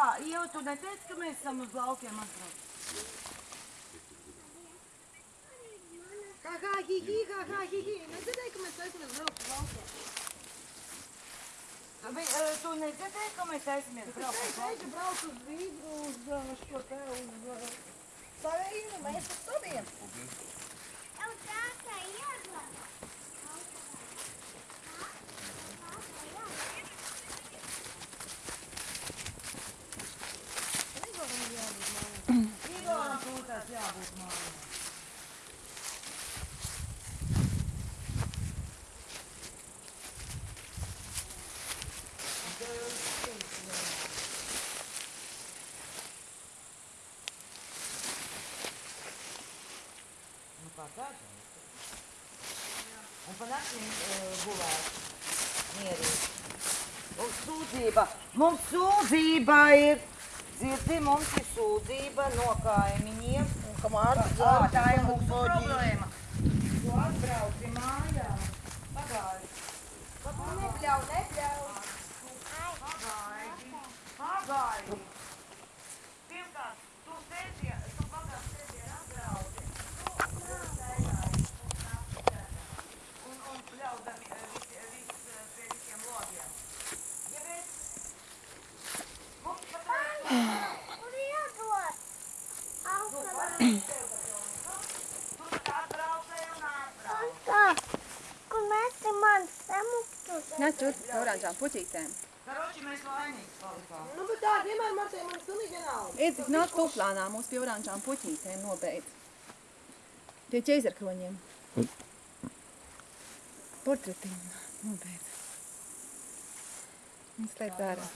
kā, jau tu neteici, ka mēs esam uz laukiem atbrauc? Kā, kā, hi, hi, kā, kā, hi, hi. Nedzirdēji, ka mēs braukt uz laukiem? Vi, eh, tu nedzirdēji, ka mēs taisamies braukt uz Es laukiem? teicu, brauc uz Vīdru, uz uh, šo te, uz uh, savējiem, mēs uz saviem. Jau Tūtās jābūt mājā. Kā tāds? Un pa naktīm uh, gulēt. Mierīgi. Un sūdzība. Mums sūdzība ir. Dzirdi, mums ir sūdzība no kaimiņiem. Ā, dzēri, tā ir mūsu problēma. Tu atbrauci mājā. Pagaidi. Nebļauj, nebļauj. Pagaidi. Pagaidi. Pirmkārt, tu sēdi, tu pagājušajā sēdi atbrauci. Tu sēdāji un apsēdāji. Un, un pļaudami eh, visi, vis, eh, pie visiem logiem. Ja mēs... Mums pat Kur iedot? Austrā. tu tā atbraucēji un atbrauci. Kā? Kur mēs te man samuktus? Nē, tur oranžām puķītēm. Karoči, mēs laimīgi palikām. Nu, bet tā vienmēr man te man pilnīgi vienalga. Ir tik nāk tuplānā mūs pie oranžām puķītēm nobeidz. Pie ķeizarkroņiem. Portretiņu nobeidz. Viņš slēdz ārā.